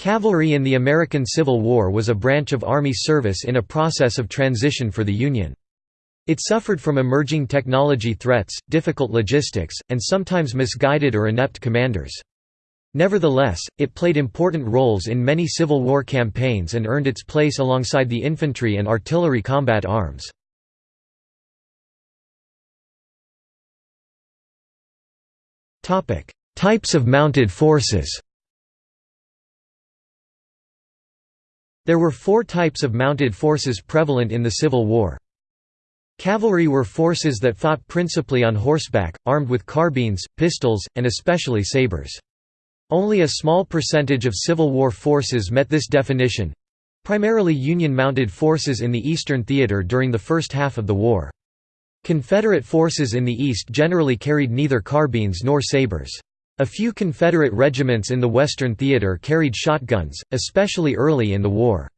Cavalry in the American Civil War was a branch of Army service in a process of transition for the Union. It suffered from emerging technology threats, difficult logistics, and sometimes misguided or inept commanders. Nevertheless, it played important roles in many Civil War campaigns and earned its place alongside the infantry and artillery combat arms. Types of mounted forces There were four types of mounted forces prevalent in the Civil War. Cavalry were forces that fought principally on horseback, armed with carbines, pistols, and especially sabers. Only a small percentage of Civil War forces met this definition—primarily Union-mounted forces in the Eastern Theater during the first half of the war. Confederate forces in the East generally carried neither carbines nor sabers. A few Confederate regiments in the Western Theater carried shotguns, especially early in the war.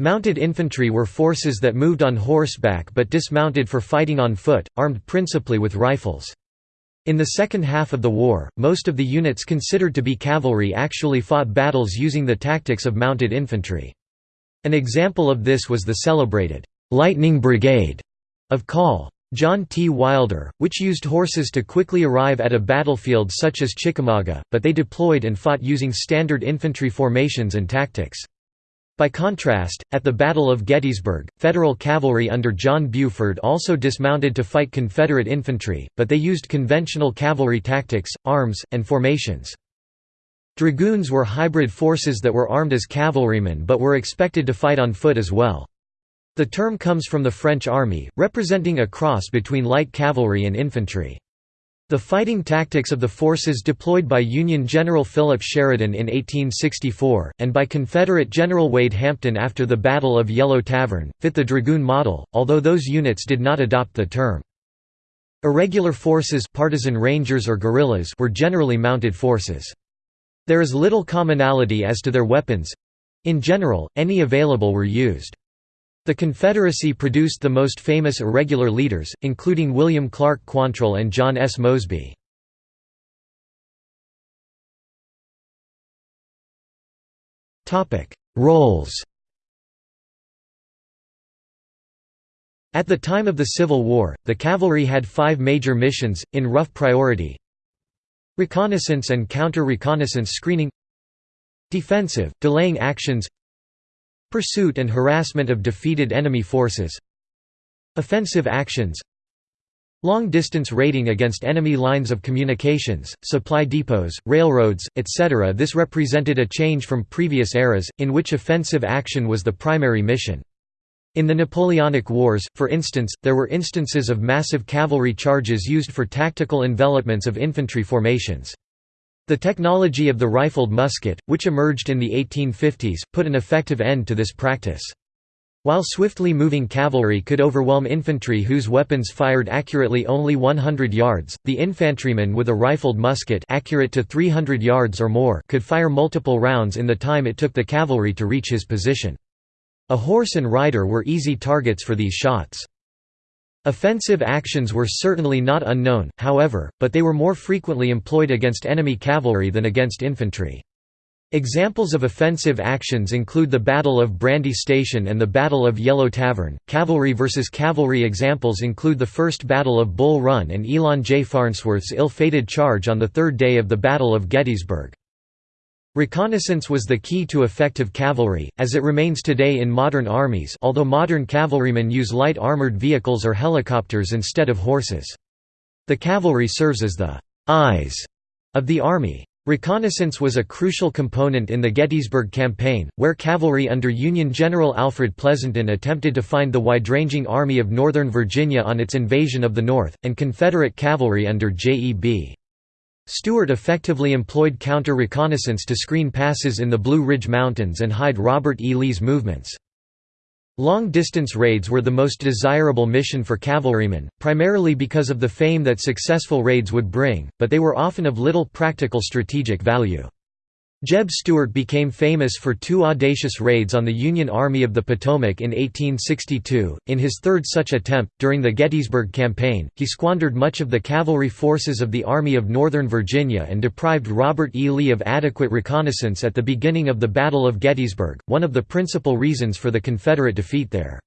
Mounted infantry were forces that moved on horseback but dismounted for fighting on foot, armed principally with rifles. In the second half of the war, most of the units considered to be cavalry actually fought battles using the tactics of mounted infantry. An example of this was the celebrated «Lightning Brigade» of Col. John T. Wilder, which used horses to quickly arrive at a battlefield such as Chickamauga, but they deployed and fought using standard infantry formations and tactics. By contrast, at the Battle of Gettysburg, Federal cavalry under John Buford also dismounted to fight Confederate infantry, but they used conventional cavalry tactics, arms, and formations. Dragoons were hybrid forces that were armed as cavalrymen but were expected to fight on foot as well. The term comes from the French army, representing a cross between light cavalry and infantry. The fighting tactics of the forces deployed by Union General Philip Sheridan in 1864, and by Confederate General Wade Hampton after the Battle of Yellow Tavern, fit the dragoon model, although those units did not adopt the term. Irregular forces partisan rangers or guerrillas were generally mounted forces. There is little commonality as to their weapons. In general, any available were used. The Confederacy produced the most famous irregular leaders, including William Clark Quantrill and John S. Mosby. Roles At the time of the Civil War, the cavalry had five major missions, in rough priority Reconnaissance and counter-reconnaissance screening Defensive, delaying actions Pursuit and harassment of defeated enemy forces Offensive actions Long-distance raiding against enemy lines of communications, supply depots, railroads, etc. This represented a change from previous eras, in which offensive action was the primary mission. In the Napoleonic Wars, for instance, there were instances of massive cavalry charges used for tactical envelopments of infantry formations. The technology of the rifled musket, which emerged in the 1850s, put an effective end to this practice. While swiftly moving cavalry could overwhelm infantry whose weapons fired accurately only 100 yards, the infantryman with a rifled musket accurate to 300 yards or more could fire multiple rounds in the time it took the cavalry to reach his position. A horse and rider were easy targets for these shots. Offensive actions were certainly not unknown, however, but they were more frequently employed against enemy cavalry than against infantry. Examples of offensive actions include the Battle of Brandy Station and the Battle of Yellow Tavern. Cavalry versus cavalry examples include the First Battle of Bull Run and Elon J. Farnsworth's ill-fated charge on the third day of the Battle of Gettysburg. Reconnaissance was the key to effective cavalry, as it remains today in modern armies although modern cavalrymen use light armored vehicles or helicopters instead of horses. The cavalry serves as the «eyes» of the army. Reconnaissance was a crucial component in the Gettysburg Campaign, where cavalry under Union General Alfred Pleasonton attempted to find the wide-ranging Army of Northern Virginia on its invasion of the North, and Confederate cavalry under J.E.B. Stuart effectively employed counter-reconnaissance to screen passes in the Blue Ridge Mountains and hide Robert E. Lee's movements. Long-distance raids were the most desirable mission for cavalrymen, primarily because of the fame that successful raids would bring, but they were often of little practical strategic value. Jeb Stuart became famous for two audacious raids on the Union Army of the Potomac in 1862. In his third such attempt, during the Gettysburg Campaign, he squandered much of the cavalry forces of the Army of Northern Virginia and deprived Robert E. Lee of adequate reconnaissance at the beginning of the Battle of Gettysburg, one of the principal reasons for the Confederate defeat there.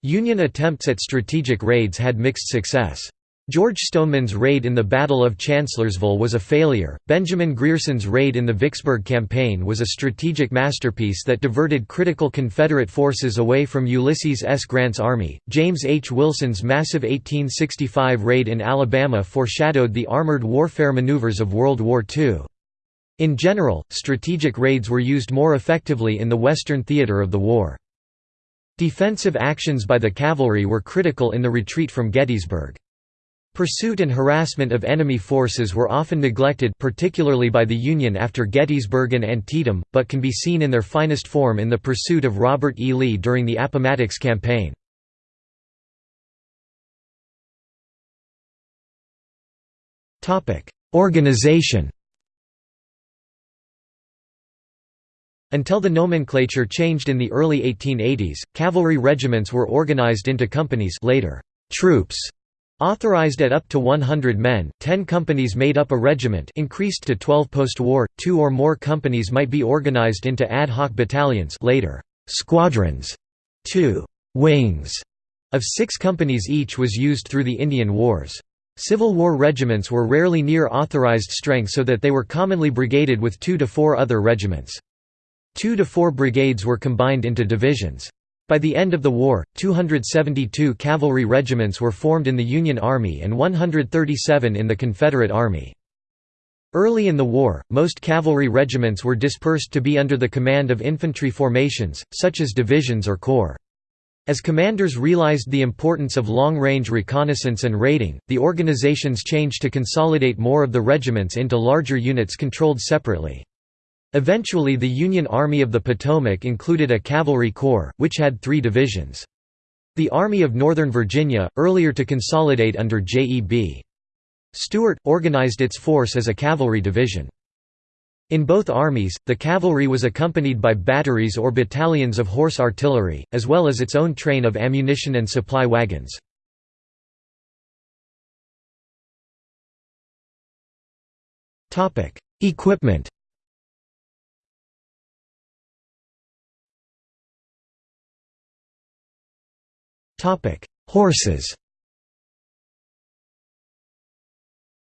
Union attempts at strategic raids had mixed success. George Stoneman's raid in the Battle of Chancellorsville was a failure. Benjamin Grierson's raid in the Vicksburg Campaign was a strategic masterpiece that diverted critical Confederate forces away from Ulysses S. Grant's army. James H. Wilson's massive 1865 raid in Alabama foreshadowed the armored warfare maneuvers of World War II. In general, strategic raids were used more effectively in the Western theater of the war. Defensive actions by the cavalry were critical in the retreat from Gettysburg. Pursuit and harassment of enemy forces were often neglected particularly by the Union after Gettysburg and Antietam, but can be seen in their finest form in the pursuit of Robert E. Lee during the Appomattox Campaign. Organization Until the nomenclature changed in the early 1880s, cavalry regiments were organized into companies later, troops Authorized at up to 100 men, 10 companies made up a regiment increased to 12 post-war, two or more companies might be organized into ad hoc battalions later, squadrons, two «wings» of six companies each was used through the Indian Wars. Civil War regiments were rarely near authorized strength so that they were commonly brigaded with two to four other regiments. Two to four brigades were combined into divisions. By the end of the war, 272 cavalry regiments were formed in the Union Army and 137 in the Confederate Army. Early in the war, most cavalry regiments were dispersed to be under the command of infantry formations, such as divisions or corps. As commanders realized the importance of long-range reconnaissance and raiding, the organizations changed to consolidate more of the regiments into larger units controlled separately. Eventually the Union Army of the Potomac included a cavalry corps, which had three divisions. The Army of Northern Virginia, earlier to consolidate under J.E.B. Stuart, organized its force as a cavalry division. In both armies, the cavalry was accompanied by batteries or battalions of horse artillery, as well as its own train of ammunition and supply wagons. Equipment Horses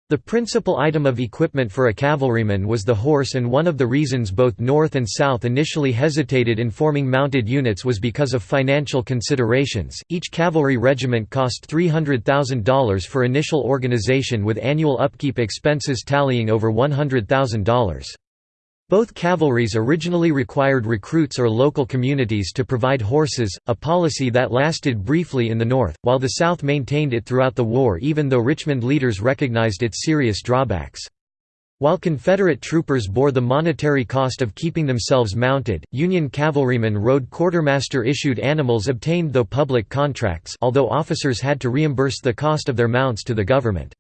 The principal item of equipment for a cavalryman was the horse and one of the reasons both North and South initially hesitated in forming mounted units was because of financial considerations. Each cavalry regiment cost $300,000 for initial organization with annual upkeep expenses tallying over $100,000. Both cavalries originally required recruits or local communities to provide horses, a policy that lasted briefly in the North, while the South maintained it throughout the war even though Richmond leaders recognized its serious drawbacks. While Confederate troopers bore the monetary cost of keeping themselves mounted, Union cavalrymen rode quartermaster-issued animals obtained though public contracts although officers had to reimburse the cost of their mounts to the government.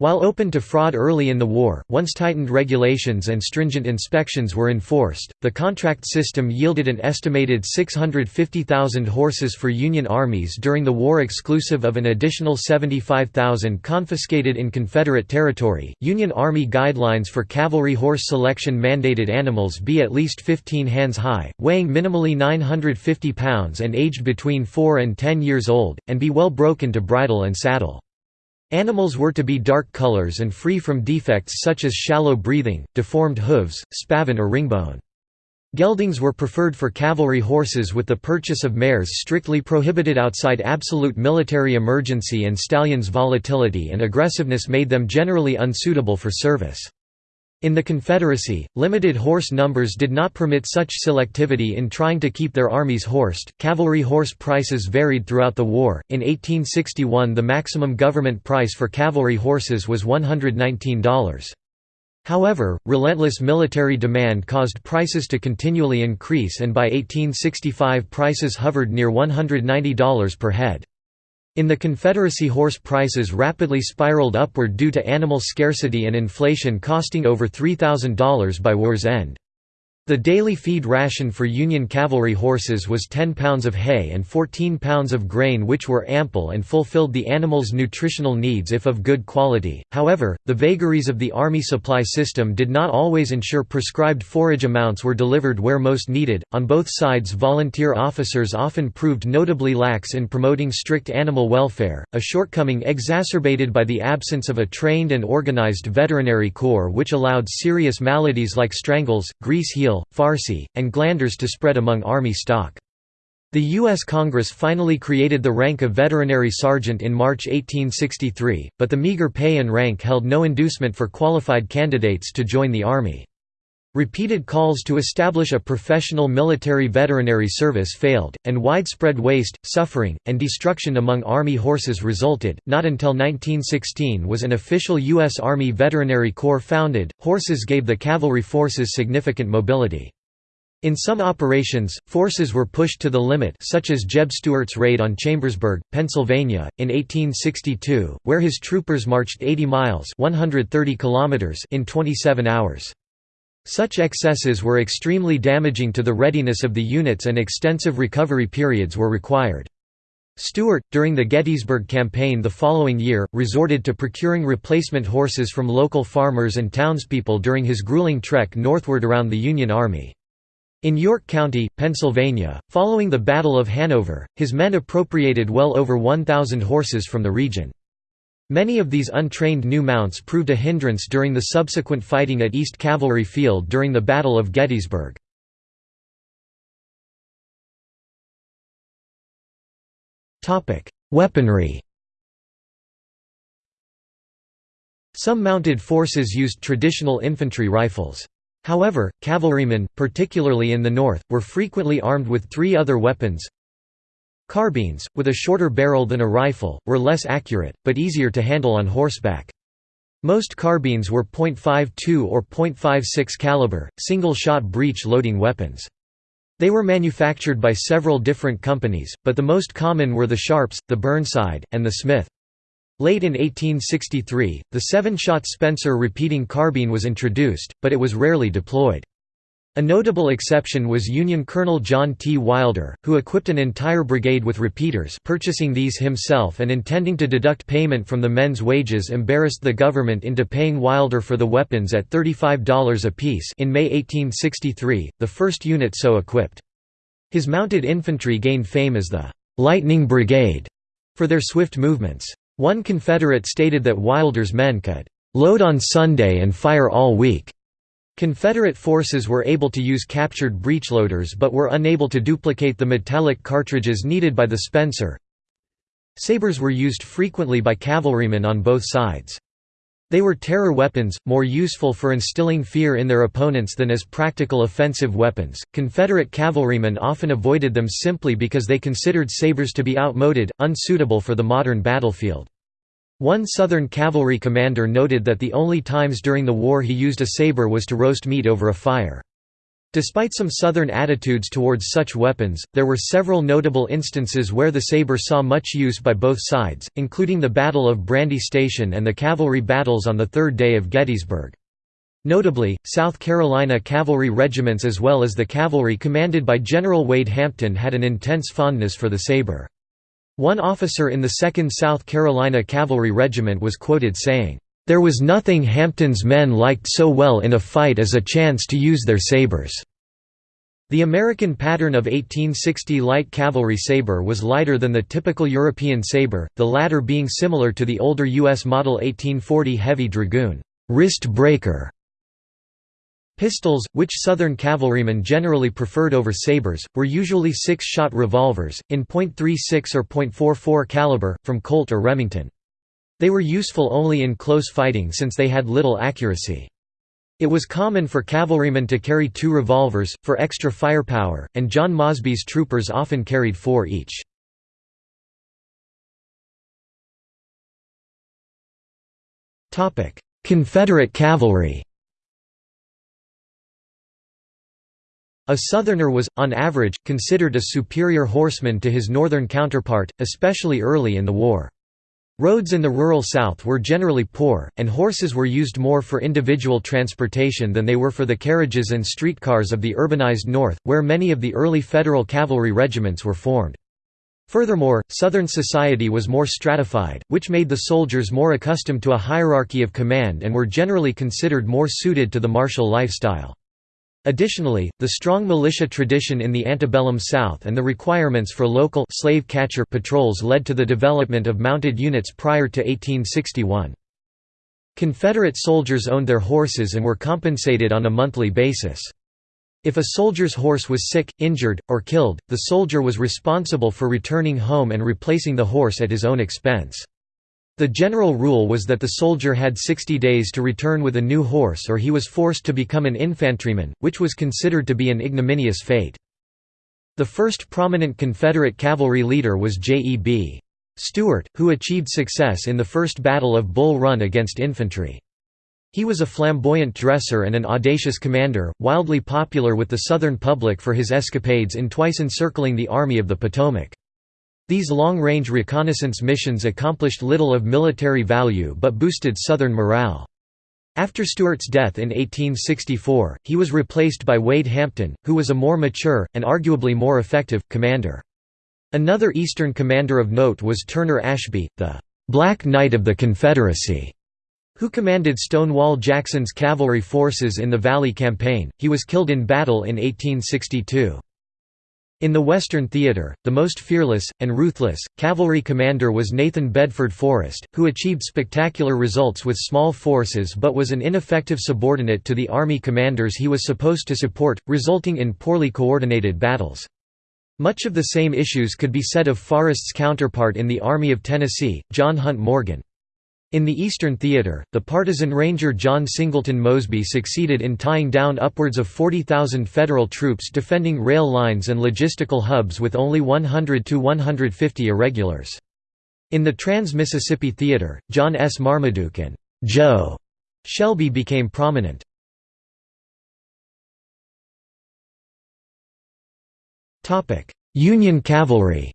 While open to fraud early in the war, once tightened regulations and stringent inspections were enforced, the contract system yielded an estimated 650,000 horses for Union armies during the war exclusive of an additional 75,000 confiscated in Confederate territory. Union Army guidelines for cavalry horse selection mandated animals be at least 15 hands high, weighing minimally 950 pounds and aged between 4 and 10 years old, and be well broken to bridle and saddle. Animals were to be dark colors and free from defects such as shallow breathing, deformed hooves, spavin or ringbone. Geldings were preferred for cavalry horses with the purchase of mares strictly prohibited outside absolute military emergency and stallions' volatility and aggressiveness made them generally unsuitable for service. In the Confederacy, limited horse numbers did not permit such selectivity in trying to keep their armies horsed. Cavalry horse prices varied throughout the war. In 1861, the maximum government price for cavalry horses was $119. However, relentless military demand caused prices to continually increase, and by 1865 prices hovered near $190 per head. In the Confederacy horse prices rapidly spiraled upward due to animal scarcity and inflation costing over $3,000 by war's end. The daily feed ration for Union cavalry horses was 10 pounds of hay and 14 pounds of grain which were ample and fulfilled the animals' nutritional needs if of good quality. However, the vagaries of the army supply system did not always ensure prescribed forage amounts were delivered where most needed. On both sides, volunteer officers often proved notably lax in promoting strict animal welfare, a shortcoming exacerbated by the absence of a trained and organized veterinary corps which allowed serious maladies like strangles, grease heel, farcy, and glanders to spread among Army stock. The U.S. Congress finally created the rank of veterinary sergeant in March 1863, but the meager pay and rank held no inducement for qualified candidates to join the Army. Repeated calls to establish a professional military veterinary service failed, and widespread waste, suffering, and destruction among Army horses resulted. Not until 1916 was an official U.S. Army Veterinary Corps founded. Horses gave the cavalry forces significant mobility. In some operations, forces were pushed to the limit such as Jeb Stuart's raid on Chambersburg, Pennsylvania, in 1862, where his troopers marched 80 miles 130 kilometers in 27 hours. Such excesses were extremely damaging to the readiness of the units and extensive recovery periods were required. Stuart, during the Gettysburg Campaign the following year, resorted to procuring replacement horses from local farmers and townspeople during his grueling trek northward around the Union Army. In York County, Pennsylvania, following the Battle of Hanover, his men appropriated well over 1,000 horses from the region. Many of these untrained new mounts proved a hindrance during the subsequent fighting at East Cavalry Field during the Battle of Gettysburg. Weaponry Some mounted forces used traditional infantry rifles. However, cavalrymen, particularly in the north, were frequently armed with three other weapons Carbines, with a shorter barrel than a rifle, were less accurate, but easier to handle on horseback. Most carbines were .52 or .56 caliber, single-shot breech-loading weapons. They were manufactured by several different companies, but the most common were the Sharps, the Burnside, and the Smith. Late in 1863, the seven-shot Spencer repeating carbine was introduced, but it was rarely deployed. A notable exception was Union Colonel John T. Wilder, who equipped an entire brigade with repeaters purchasing these himself and intending to deduct payment from the men's wages embarrassed the government into paying Wilder for the weapons at $35 apiece in May 1863, the first unit so equipped. His mounted infantry gained fame as the «Lightning Brigade» for their swift movements. One Confederate stated that Wilder's men could «load on Sunday and fire all week» Confederate forces were able to use captured breechloaders but were unable to duplicate the metallic cartridges needed by the Spencer. Sabres were used frequently by cavalrymen on both sides. They were terror weapons, more useful for instilling fear in their opponents than as practical offensive weapons. Confederate cavalrymen often avoided them simply because they considered sabres to be outmoded, unsuitable for the modern battlefield. One Southern cavalry commander noted that the only times during the war he used a saber was to roast meat over a fire. Despite some Southern attitudes towards such weapons, there were several notable instances where the saber saw much use by both sides, including the Battle of Brandy Station and the cavalry battles on the third day of Gettysburg. Notably, South Carolina cavalry regiments as well as the cavalry commanded by General Wade Hampton had an intense fondness for the saber. One officer in the 2nd South Carolina Cavalry Regiment was quoted saying, "...there was nothing Hampton's men liked so well in a fight as a chance to use their sabers." The American pattern of 1860 light cavalry saber was lighter than the typical European saber, the latter being similar to the older U.S. model 1840 heavy dragoon wrist breaker Pistols, which Southern cavalrymen generally preferred over sabers, were usually six-shot revolvers, in .36 or .44 caliber, from Colt or Remington. They were useful only in close fighting since they had little accuracy. It was common for cavalrymen to carry two revolvers, for extra firepower, and John Mosby's troopers often carried four each. Confederate cavalry A Southerner was, on average, considered a superior horseman to his Northern counterpart, especially early in the war. Roads in the rural South were generally poor, and horses were used more for individual transportation than they were for the carriages and streetcars of the urbanized North, where many of the early Federal cavalry regiments were formed. Furthermore, Southern society was more stratified, which made the soldiers more accustomed to a hierarchy of command and were generally considered more suited to the martial lifestyle. Additionally, the strong militia tradition in the antebellum South and the requirements for local slave catcher patrols led to the development of mounted units prior to 1861. Confederate soldiers owned their horses and were compensated on a monthly basis. If a soldier's horse was sick, injured, or killed, the soldier was responsible for returning home and replacing the horse at his own expense. The general rule was that the soldier had 60 days to return with a new horse or he was forced to become an infantryman, which was considered to be an ignominious fate. The first prominent Confederate cavalry leader was J.E.B. Stuart, who achieved success in the First Battle of Bull Run against infantry. He was a flamboyant dresser and an audacious commander, wildly popular with the Southern public for his escapades in twice encircling the Army of the Potomac. These long-range reconnaissance missions accomplished little of military value but boosted Southern morale. After Stuart's death in 1864, he was replaced by Wade Hampton, who was a more mature, and arguably more effective, commander. Another Eastern commander of note was Turner Ashby, the «Black Knight of the Confederacy», who commanded Stonewall Jackson's cavalry forces in the Valley Campaign. He was killed in battle in 1862. In the Western Theater, the most fearless, and ruthless, cavalry commander was Nathan Bedford Forrest, who achieved spectacular results with small forces but was an ineffective subordinate to the army commanders he was supposed to support, resulting in poorly coordinated battles. Much of the same issues could be said of Forrest's counterpart in the Army of Tennessee, John Hunt Morgan. In the Eastern Theater, the partisan ranger John Singleton Mosby succeeded in tying down upwards of 40,000 Federal troops defending rail lines and logistical hubs with only 100 to 150 irregulars. In the Trans-Mississippi Theater, John S. Marmaduke and Joe Shelby became prominent. Union cavalry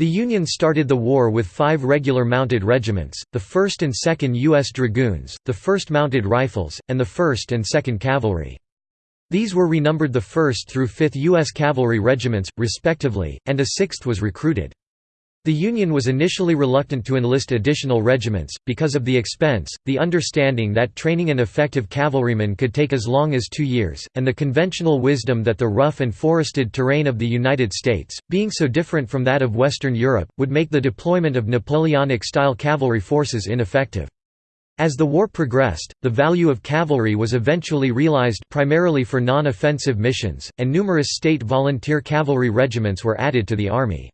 The Union started the war with five regular mounted regiments, the 1st and 2nd U.S. Dragoons, the 1st Mounted Rifles, and the 1st and 2nd Cavalry. These were renumbered the 1st through 5th U.S. Cavalry regiments, respectively, and a 6th was recruited. The Union was initially reluctant to enlist additional regiments, because of the expense, the understanding that training an effective cavalryman could take as long as two years, and the conventional wisdom that the rough and forested terrain of the United States, being so different from that of Western Europe, would make the deployment of Napoleonic-style cavalry forces ineffective. As the war progressed, the value of cavalry was eventually realized primarily for non-offensive missions, and numerous state volunteer cavalry regiments were added to the Army.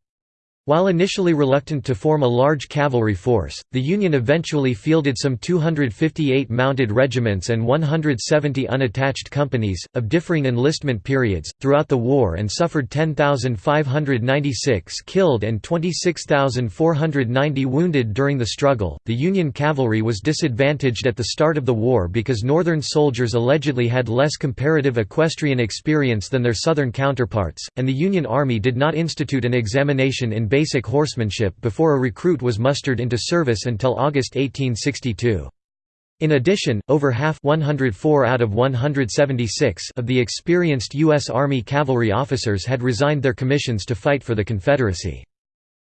While initially reluctant to form a large cavalry force, the Union eventually fielded some 258 mounted regiments and 170 unattached companies, of differing enlistment periods, throughout the war and suffered 10,596 killed and 26,490 wounded during the struggle. The Union cavalry was disadvantaged at the start of the war because Northern soldiers allegedly had less comparative equestrian experience than their Southern counterparts, and the Union Army did not institute an examination in basic horsemanship before a recruit was mustered into service until August 1862. In addition, over half 104 out of 176 of the experienced U.S. Army cavalry officers had resigned their commissions to fight for the Confederacy.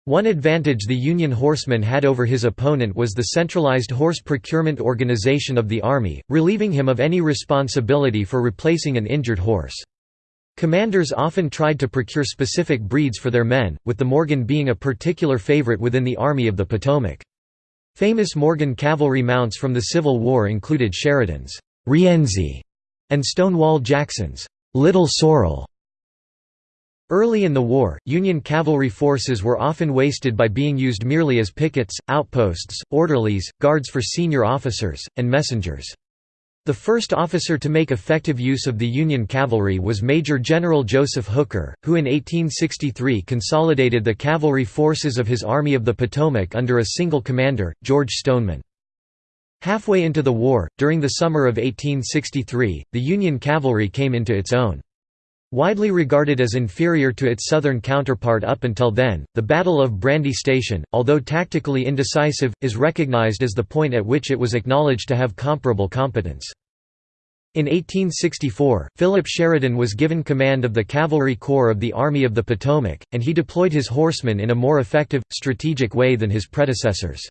One advantage the Union horseman had over his opponent was the centralized horse procurement organization of the Army, relieving him of any responsibility for replacing an injured horse. Commanders often tried to procure specific breeds for their men, with the Morgan being a particular favorite within the Army of the Potomac. Famous Morgan cavalry mounts from the Civil War included Sheridan's Rienzi and Stonewall Jackson's Little Sorrel. Early in the war, Union cavalry forces were often wasted by being used merely as pickets, outposts, orderlies, guards for senior officers, and messengers. The first officer to make effective use of the Union cavalry was Major General Joseph Hooker, who in 1863 consolidated the cavalry forces of his Army of the Potomac under a single commander, George Stoneman. Halfway into the war, during the summer of 1863, the Union cavalry came into its own. Widely regarded as inferior to its southern counterpart up until then, the Battle of Brandy Station, although tactically indecisive, is recognized as the point at which it was acknowledged to have comparable competence. In 1864, Philip Sheridan was given command of the Cavalry Corps of the Army of the Potomac, and he deployed his horsemen in a more effective, strategic way than his predecessors.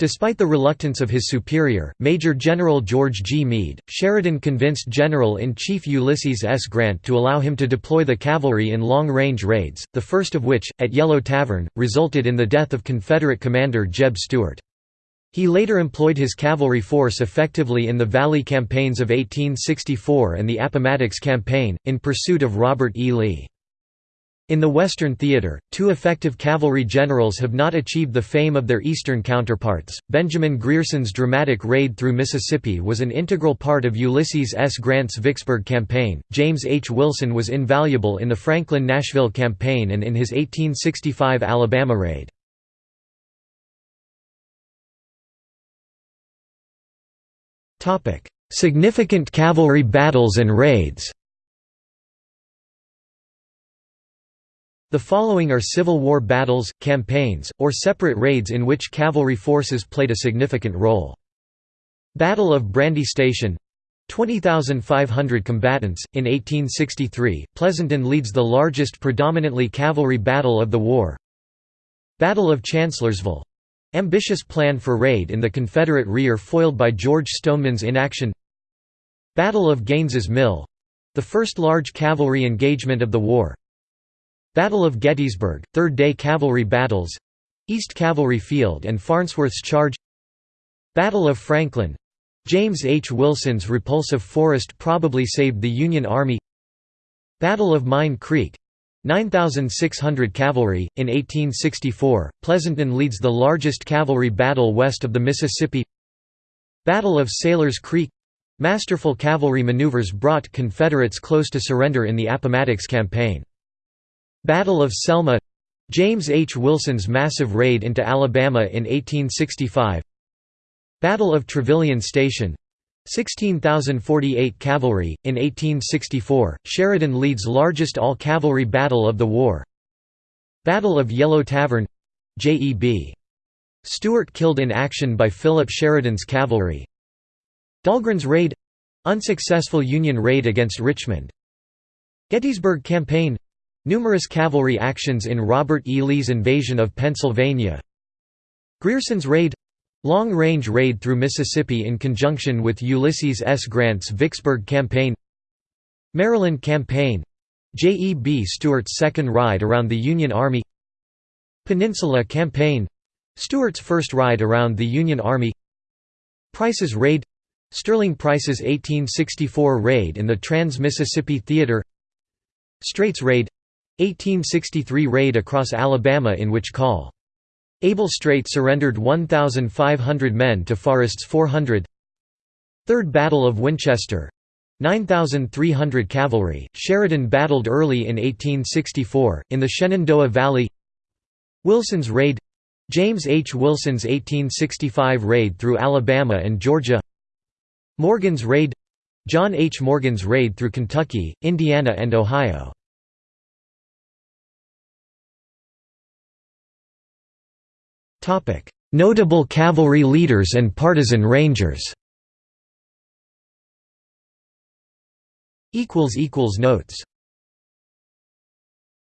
Despite the reluctance of his superior, Major General George G. Meade, Sheridan convinced General-in-Chief Ulysses S. Grant to allow him to deploy the cavalry in long-range raids, the first of which, at Yellow Tavern, resulted in the death of Confederate commander Jeb Stuart. He later employed his cavalry force effectively in the Valley campaigns of 1864 and the Appomattox Campaign, in pursuit of Robert E. Lee. In the Western theater, two effective cavalry generals have not achieved the fame of their Eastern counterparts. Benjamin Grierson's dramatic raid through Mississippi was an integral part of Ulysses S. Grant's Vicksburg campaign. James H. Wilson was invaluable in the Franklin-Nashville campaign and in his 1865 Alabama raid. Significant cavalry battles and raids. The following are Civil War battles, campaigns, or separate raids in which cavalry forces played a significant role. Battle of Brandy Station 20,500 combatants. In 1863, Pleasonton leads the largest predominantly cavalry battle of the war. Battle of Chancellorsville ambitious plan for raid in the Confederate rear foiled by George Stoneman's inaction. Battle of Gaines's Mill the first large cavalry engagement of the war. Battle of Gettysburg, Third Day Cavalry Battles East Cavalry Field and Farnsworth's Charge Battle of Franklin James H. Wilson's repulsive Forrest probably saved the Union Army Battle of Mine Creek 9,600 cavalry. In 1864, Pleasonton leads the largest cavalry battle west of the Mississippi. Battle of Sailor's Creek masterful cavalry maneuvers brought Confederates close to surrender in the Appomattox Campaign. Battle of Selma James H. Wilson's massive raid into Alabama in 1865 Battle of Trevilian Station 16,048 cavalry. In 1864, Sheridan leads largest all-cavalry battle of the war. Battle of Yellow Tavern J.E.B. Stuart killed in action by Philip Sheridan's cavalry. Dahlgren's raid unsuccessful Union raid against Richmond. Gettysburg Campaign Numerous cavalry actions in Robert E. Lee's invasion of Pennsylvania Grierson's raid Long-range raid through Mississippi in conjunction with Ulysses S. Grant's Vicksburg Campaign Maryland Campaign J. E. B. Stuart's second ride around the Union Army Peninsula Campaign Stuart's first ride around the Union Army Price's raid Sterling Price's 1864 raid in the Trans-Mississippi Theater Streight's raid 1863 raid across Alabama in which Col. Abel Streight surrendered 1,500 men to Forrest's 400 Third Battle of Winchester. 9,300 cavalry, Sheridan battled Early in 1864, in the Shenandoah Valley. Wilson's Raid. James H. Wilson's 1865 raid through Alabama and Georgia. Morgan's Raid. John H. Morgan's raid through Kentucky, Indiana and Ohio Notable cavalry leaders and partisan rangers. Notes